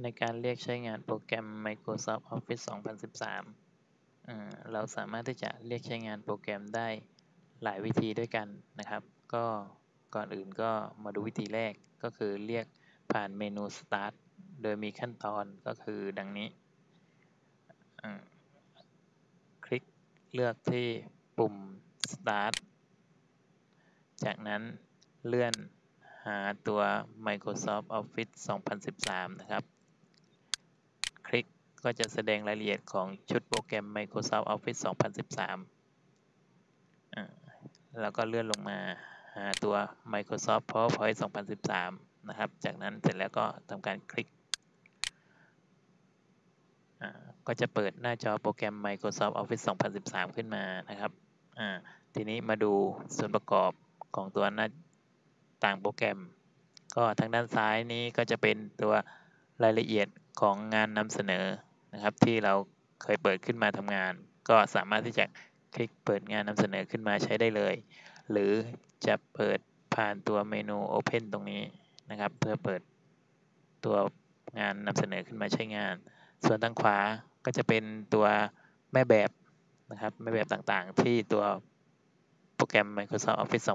ในการเรียกใช้งานโปรแกรม Microsoft Office 2013 เราสามารถที่จะเรียกใช้งานโปรแกรมได้หลายวิธีด้วยกันนะครับ ก็ก่อนอื่นก็มาดูวิธีแรกก็คือเรียกผ่านเมนู Start โดยมีขั้นตอนก็คือดังนี้ คลิกเลือกที่ปุ่ม Start จากนั้นเลื่อนหาตัว Microsoft Office 2013 นะครับ ก็จะแสดงรายละเอียดของชุดโปรแกรม Microsoft Office 2013 แล้วก็เลื่อนลงมาหาตัว Microsoft PowerPoint 2013 นะครับ จากนั้นเสร็จแล้วก็ทำการคลิก ก็จะเปิดหน้าจอโปรแกรม Microsoft Office 2013 ขึ้นมานะครับ ทีนี้มาดูส่วนประกอบของตัวหน้าต่างโปรแกรม ก็ทางด้านซ้ายนี้ก็จะเป็นตัวรายละเอียดของงานนำเสนอ นะครับที่เราเคยเปิดขึ้นมาทำงาน ก็สามารถที่จะคลิกเปิดงานนำเสนอขึ้นมาใช้ได้เลย หรือจะเปิดผ่านตัวเมนู Open ตรงนี้นะครับ เพื่อเปิดตัวงานนำเสนอขึ้นมาใช้งาน ส่วนทางขวาก็จะเป็นตัวแม่แบบนะครับแม่แบบต่างๆ ที่ตัวโปรแกรม Microsoft Office 2013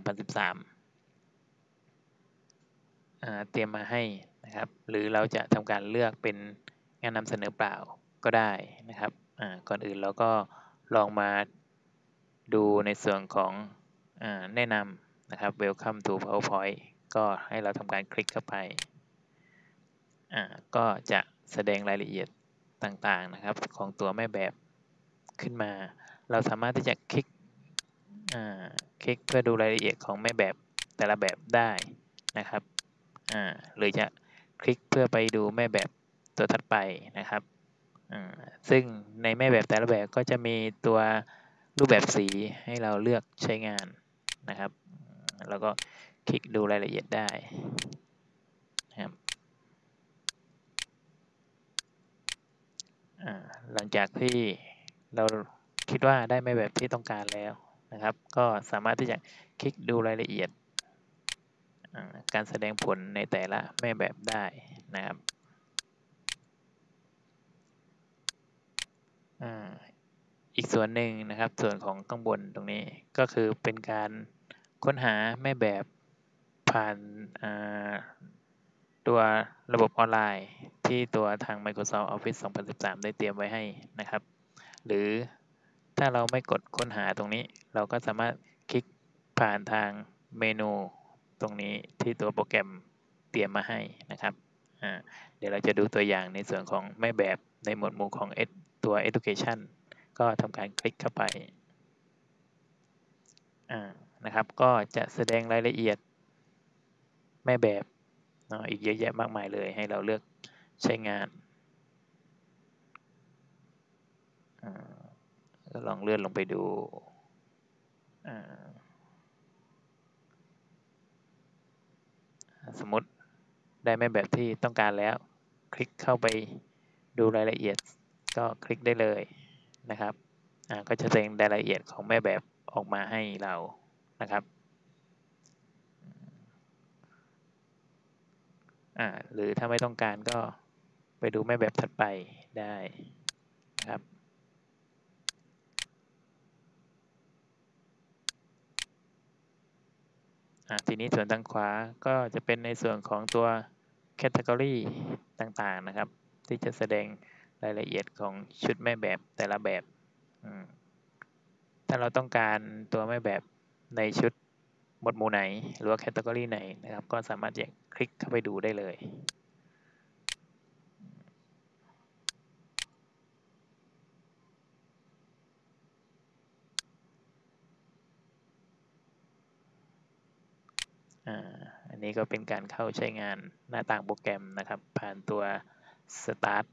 เตรียมมาให้นะครับ หรือเราจะทำการเลือกเป็นงานนำเสนอเปล่า ก็ได้นะครับก่อนอื่นเราก็ลองมาดูในส่วนของอแนะนำนะครับ Welcome to PowerPoint ก็ให้เราทำการคลิกเข้าไป ก็จะแสดงรายละเอียดต่างๆนะครับ ของตัวแม่แบบขึ้นมา เราสามารถที่จะคลิกคลิกเพื่อดูรายละเอียดของแม่แบบแต่ละแบบได้นะครับหรือจะคลิกเพื่อไปดูแม่แบบตัวถัดไปนะครับ ซึ่งในแม่แบบแต่ละแบบก็จะมีตัวรูปแบบสีให้เราเลือกใช้งานนะครับ แล้วก็คลิกดูรายละเอียดได้นะครับหลังจากที่เราคิดว่าได้แม่แบบที่ต้องการแล้วนะครับ ก็สามารถที่จะคลิกดูรายละเอียด การแสดงผลในแต่ละแม่แบบได้นะครับ อีกส่วนหนึ่งนะครับ ส่วนของข้างบนตรงนี้ก็คือเป็นการค้นหาแม่แบบผ่านตัวระบบออนไลน์ที่ตัวทาง Microsoft Office 2013 ได้เตรียมไว้ให้นะครับ หรือถ้าเราไม่กดค้นหาตรงนี้ เราก็สามารถคลิกผ่านทางเมนูตรงนี้ที่ตัวโปรแกรมเตรียมมาให้นะครับ เดี๋ยวเราจะดูตัวอย่างในส่วนของแม่แบบในหมวดหมู่ของ ตัว education ก็ทำการคลิกเข้าไปนะครับ ก็จะแสดงรายละเอียดแม่แบบเนาะอีกเยอะแยะมากมายเลยให้เราเลือกใช้งานก็ลองเลื่อนลงไปดูสมมติได้แม่แบบที่ต้องการแล้ว คลิกเข้าไปดูรายละเอียด ก็คลิกได้เลยนะครับก็จะแสดงรายละเอียดของแม่แบบออกมาให้เรานะครับหรือถ้าไม่ต้องการก็ไปดูแม่แบบถัดไปได้นะครับทีนี้ส่วนทางขวาก็จะเป็นในส่วนของตัว category ต่างๆนะครับ ที่จะแสดง รายละเอียดของชุดแม่แบบแต่ละแบบ ถ้าเราต้องการตัวแม่แบบในชุดหมวดหมู่ไหน หรือว่า category ไหนนะครับ ก็สามารถจะคลิกเข้าไปดูได้เลยอันนี้ก็เป็นการเข้าใช้งานหน้าต่างโปรแกรมนะครับ ผ่านตัว Start